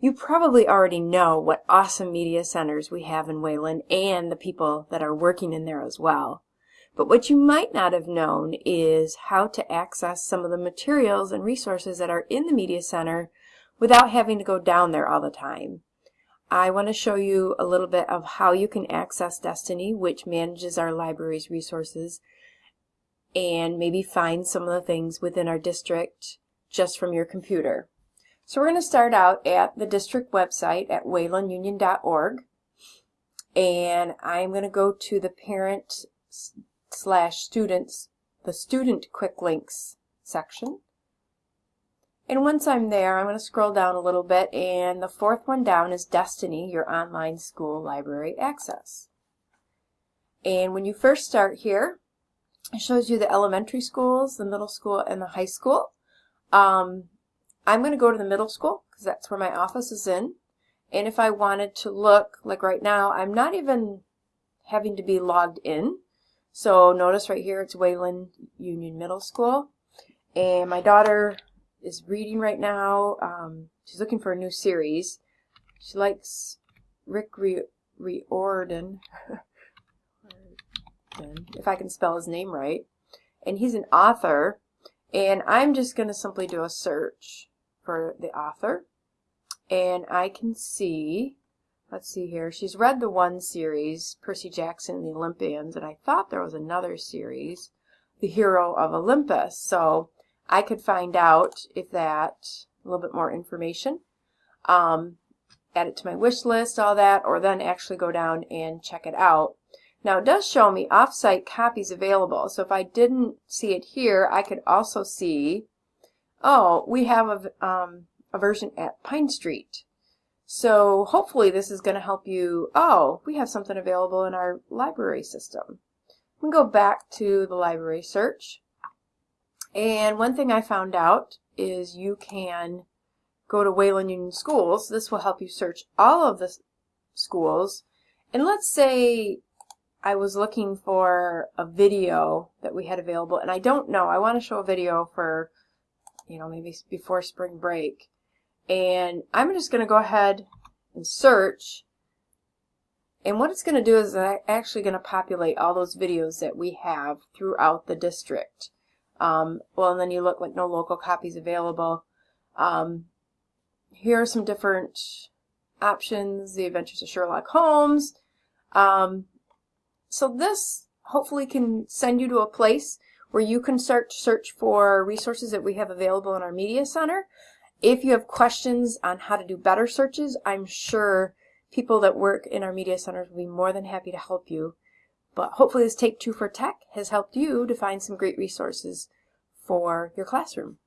You probably already know what awesome media centers we have in Wayland and the people that are working in there as well. But what you might not have known is how to access some of the materials and resources that are in the Media Center without having to go down there all the time. I want to show you a little bit of how you can access Destiny, which manages our library's resources, and maybe find some of the things within our district just from your computer. So we're going to start out at the district website at waylandunion.org and I'm going to go to the parent slash students, the student quick links section. And once I'm there, I'm going to scroll down a little bit and the fourth one down is Destiny, your online school library access. And when you first start here, it shows you the elementary schools, the middle school, and the high school. Um, I'm going to go to the middle school because that's where my office is in. And if I wanted to look, like right now, I'm not even having to be logged in. So notice right here, it's Wayland Union Middle School. And my daughter is reading right now. Um, she's looking for a new series. She likes Rick Riordan, if I can spell his name right. And he's an author. And I'm just going to simply do a search for the author. And I can see, let's see here, she's read the one series, Percy Jackson and the Olympians, and I thought there was another series, The Hero of Olympus. So I could find out if that, a little bit more information, um, add it to my wish list, all that, or then actually go down and check it out. Now it does show me offsite copies available, so if I didn't see it here, I could also see oh, we have a, um, a version at Pine Street. So hopefully this is going to help you, oh, we have something available in our library system. We can go back to the library search. And one thing I found out is you can go to Wayland Union Schools. This will help you search all of the schools. And let's say I was looking for a video that we had available, and I don't know. I want to show a video for you know, maybe before spring break. And I'm just going to go ahead and search. And what it's going to do is actually going to populate all those videos that we have throughout the district. Um, well, and then you look like no local copies available. Um, here are some different options. The Adventures of Sherlock Holmes. Um, so this hopefully can send you to a place where you can to search for resources that we have available in our Media Center. If you have questions on how to do better searches, I'm sure people that work in our Media Centers will be more than happy to help you. But hopefully this Take Two for Tech has helped you to find some great resources for your classroom.